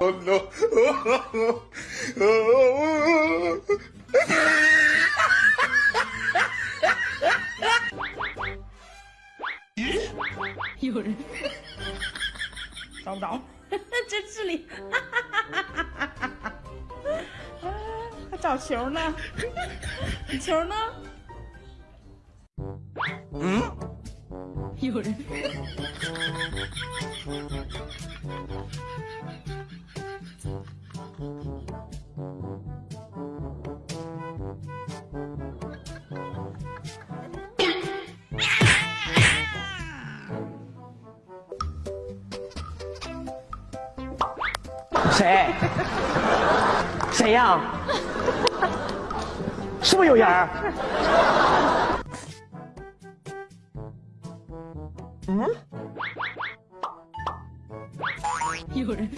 Oh no. Oh no. Oh You're... Don't, don't. 有人找不着，真是里，还 找球呢？球呢？嗯？有人。谁？谁呀？是不是有人？嗯？有人。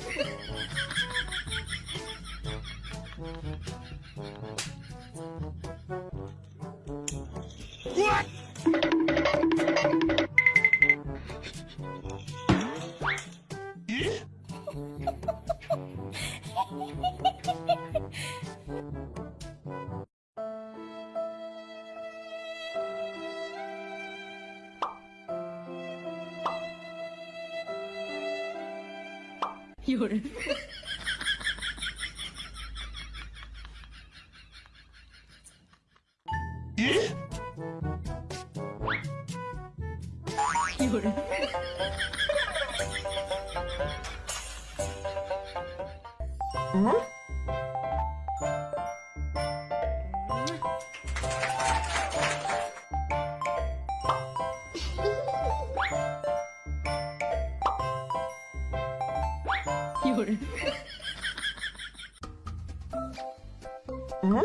有人。有人。嗯？ 비율 응?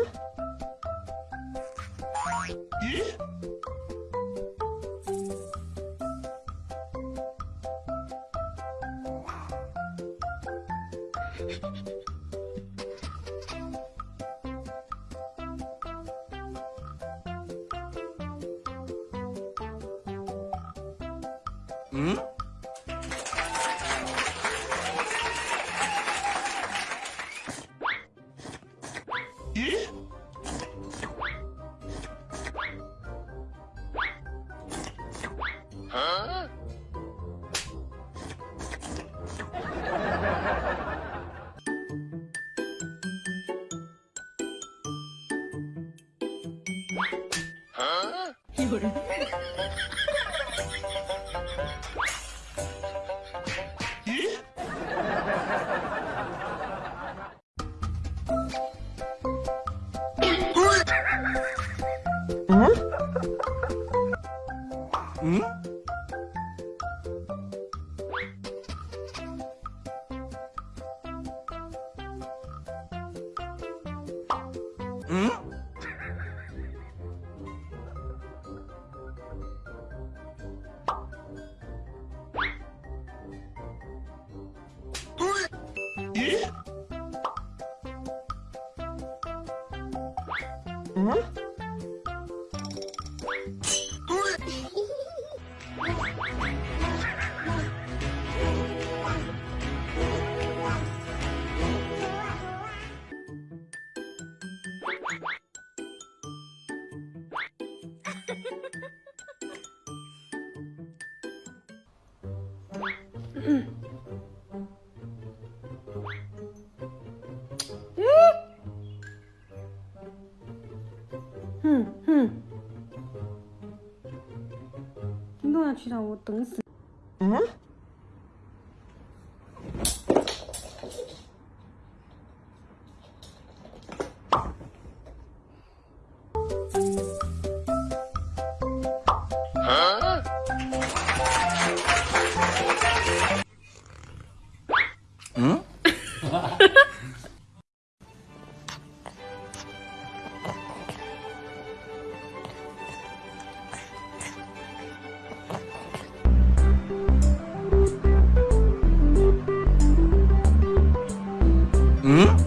응? 예? 어? 이거를 어? 어? 응? 응? 응? 응? 嗯？嗯？嗯。哼哼，你都要去让我等死。嗯？嗯？